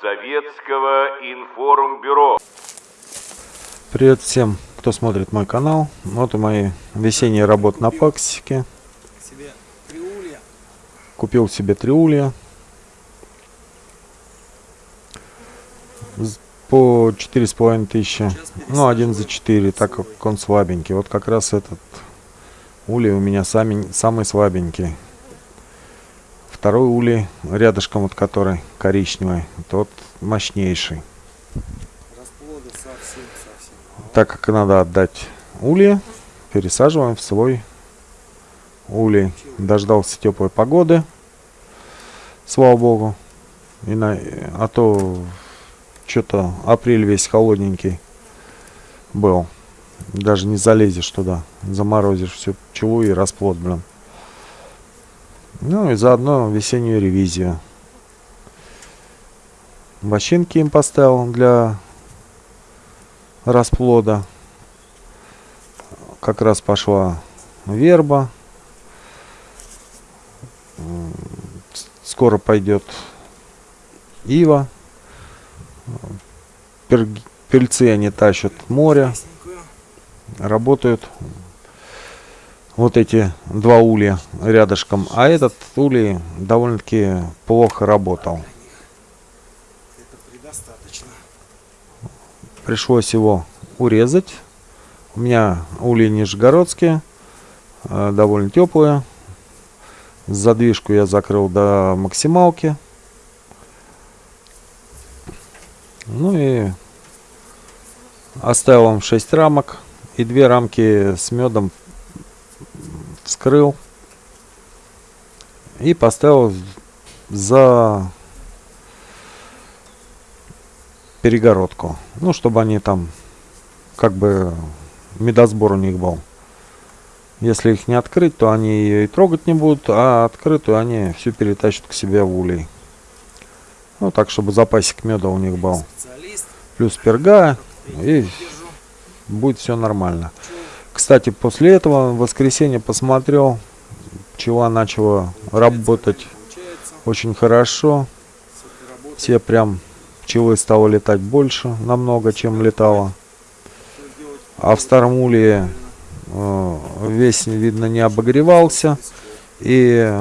Советского информбюро. Привет всем, кто смотрит мой канал. Вот и мои весенние работы на паксике. Купил себе триулья. По четыре с половиной тысячи. Ну, один за четыре, так как он слабенький. Вот как раз этот улей у меня сами, самый слабенький. Второй улей, рядышком вот который коричневый, тот мощнейший. Так как надо отдать ульи, пересаживаем в свой улей. Дождался теплой погоды, слава богу. И на, а то что-то апрель весь холодненький был. Даже не залезешь туда. Заморозишь всю пчелу и расплод, блин. Ну и заодно весеннюю ревизию. Вощинки им поставил для расплода. Как раз пошла верба. Скоро пойдет ива. Пельцы они тащат море. Работают вот эти два улья рядышком. А этот улей довольно-таки плохо работал. Пришлось его урезать. У меня ульи нижегородские, э, довольно теплые. Задвижку я закрыл до максималки. Ну и оставил вам 6 рамок и две рамки с медом вскрыл и поставил за перегородку. Ну, чтобы они там, как бы, медосбор у них был. Если их не открыть, то они ее и трогать не будут, а открытую они всю перетащат к себе в улей. Ну, так, чтобы запасик меда у них был. Плюс перга, и будет все нормально. Кстати, после этого в воскресенье посмотрел, пчела начала работать очень хорошо. Все прям пчелы стало летать больше, намного, чем летало. А в старом улье э, весь, видно, не обогревался. И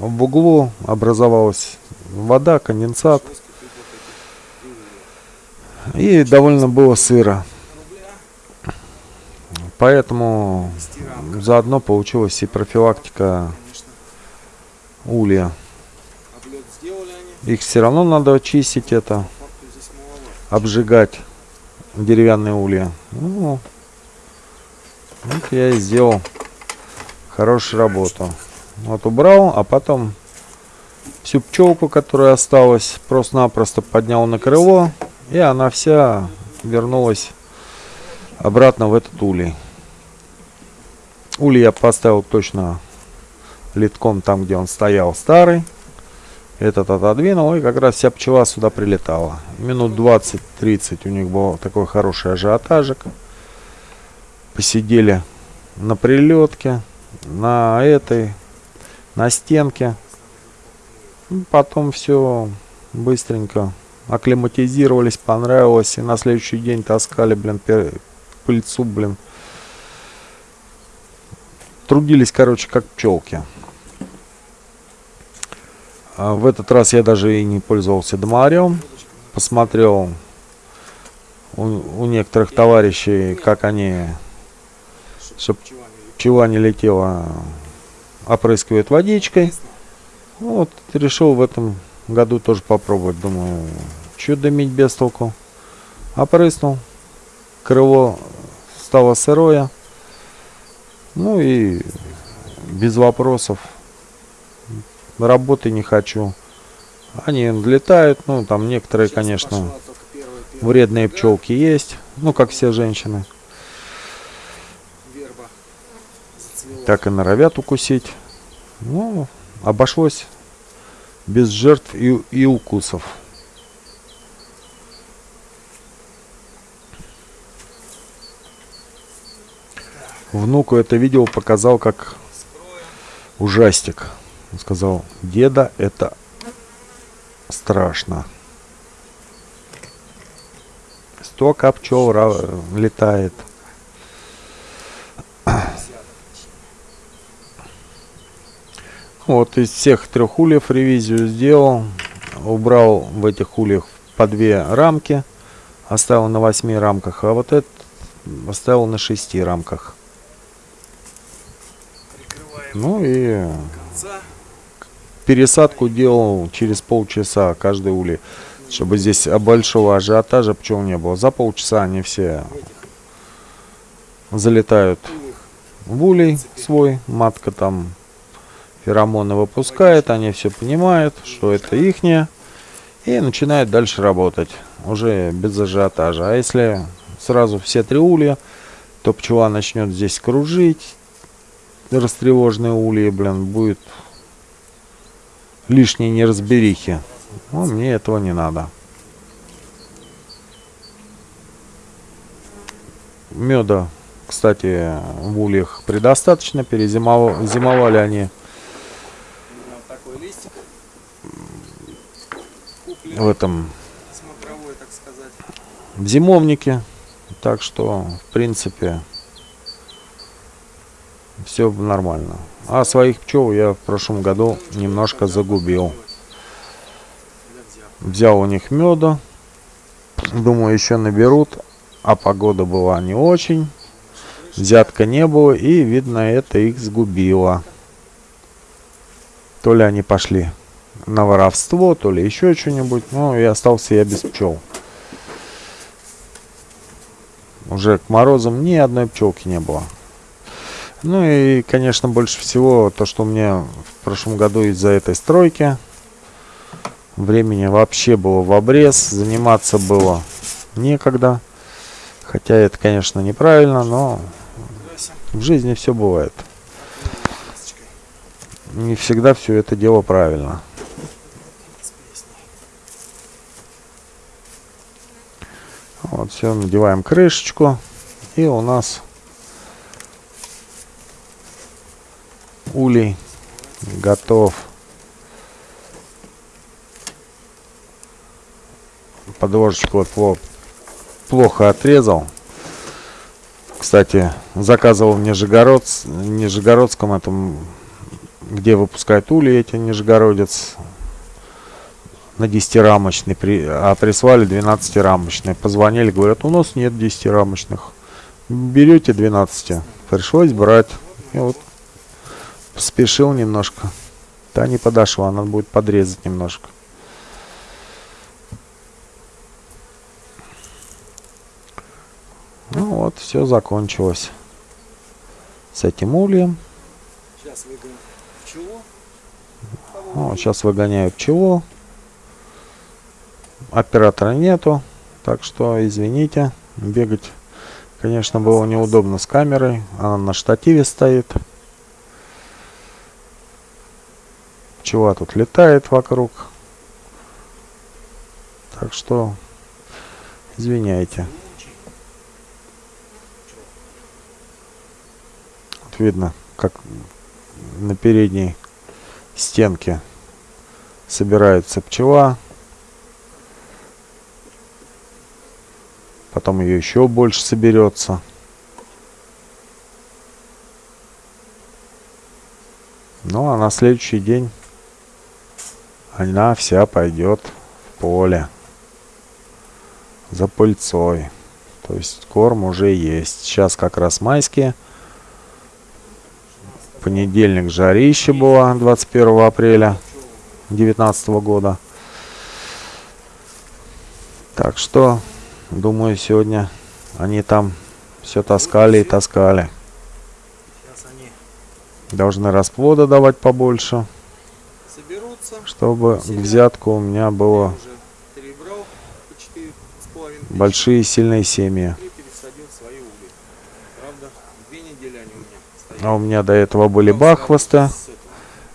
в углу образовалась вода, конденсат. И довольно было сыро. Поэтому заодно получилась и профилактика улья. Их все равно надо очистить это, обжигать деревянные улья. Ну, вот я и сделал хорошую работу. Вот убрал, а потом всю пчелку, которая осталась, просто-напросто поднял на крыло, и она вся вернулась обратно в этот улей. Улей я поставил точно литком там, где он стоял старый. Этот отодвинул, и как раз вся пчела сюда прилетала. Минут 20-30 у них был такой хороший ажиотажик. Посидели на прилетке, на этой, на стенке. Потом все быстренько акклиматизировались, понравилось. И на следующий день таскали, блин, пыльцу, блин. Трудились, короче, как пчелки. А в этот раз я даже и не пользовался домарем. Посмотрел у, у некоторых товарищей, как они, чтобы пчела не летела, опрыскивают водичкой. Вот, решил в этом году тоже попробовать. Думаю, что дымить без толку. Опрыснул. Крыло стало сырое. Ну и без вопросов работы не хочу. Они летают, ну там некоторые, конечно, вредные пчелки есть, ну как все женщины. Так и норовят укусить. Ну, обошлось без жертв и, и укусов. Внуку это видео показал как ужастик. Он сказал, деда, это страшно. Столько пчел летает. Вот из всех трех ульев ревизию сделал. Убрал в этих ульях по две рамки. Оставил на восьми рамках. А вот этот оставил на шести рамках. Ну и пересадку делал через полчаса каждый улей. Чтобы здесь большого ажиотажа пчел не было. За полчаса они все залетают в улей свой. Матка там феромоны выпускает. Они все понимают, что это ихнее. И начинают дальше работать. Уже без ажиотажа. А если сразу все три улья, то пчела начнет здесь кружить. Растревоженные ульи, блин, будет лишней неразберихи. Ну, мне этого не надо. Меда, кстати, в ульях предостаточно. Перезимовали зимовали они в этом в зимовнике. Так что, в принципе, все нормально. А своих пчел я в прошлом году немножко загубил. Взял у них меда. Думаю, еще наберут. А погода была не очень. Взятка не было. И, видно, это их сгубило. То ли они пошли на воровство, то ли еще что-нибудь. Ну, и остался я без пчел. Уже к морозам ни одной пчелки не было. Ну и, конечно, больше всего то, что у меня в прошлом году из-за этой стройки времени вообще было в обрез, заниматься было некогда. Хотя это, конечно, неправильно, но в жизни все бывает. Не всегда все это дело правильно. Вот, все, надеваем крышечку. И у нас улей готов. Подложечку плохо отрезал. Кстати, заказывал в Нижегородс, Нижегородском этом, где выпускают ули эти Нижегородец на 10-рамочный, при, а прислали 12-рамочный. Позвонили, говорят, у нас нет 10-рамочных. Берете 12. Пришлось брать. И вот спешил немножко. Та не подошла, надо будет подрезать немножко. Ну вот, все закончилось. С этим ульем. Сейчас выгоним пчелу. Ну, сейчас выгоняю пчелу. Оператора нету. Так что, извините. Бегать, конечно, было неудобно с камерой. Она на штативе стоит. Пчела тут летает вокруг. Так что, извиняйте. Вот видно, как на передней стенке собирается пчела. Потом ее еще больше соберется. Ну а на следующий день она вся пойдет в поле за пыльцой. То есть корм уже есть. Сейчас как раз майские. Понедельник жарище было 21 апреля 2019 года. Так что, думаю, сегодня они там все таскали и таскали. Должны расплода давать побольше. Чтобы взятку у меня было большие сильные семьи. А у меня до этого были бахвоста.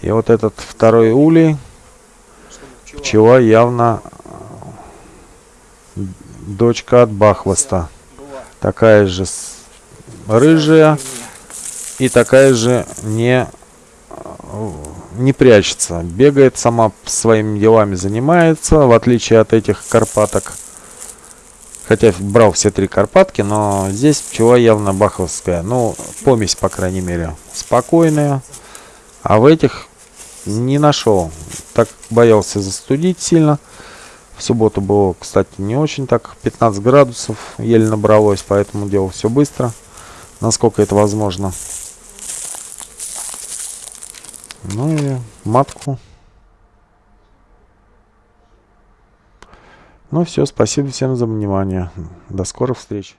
И вот этот второй улей, пчела явно э, дочка от бахвоста. Такая же рыжая и такая же не не прячется. Бегает сама своими делами занимается, в отличие от этих карпаток. Хотя брал все три карпатки, но здесь пчела явно баховская. Ну, помесь, по крайней мере, спокойная. А в этих не нашел. Так боялся застудить сильно. В субботу было, кстати, не очень так. 15 градусов еле набралось, поэтому делал все быстро. Насколько это возможно. Ну и матку. Ну все, спасибо всем за внимание. До скорых встреч.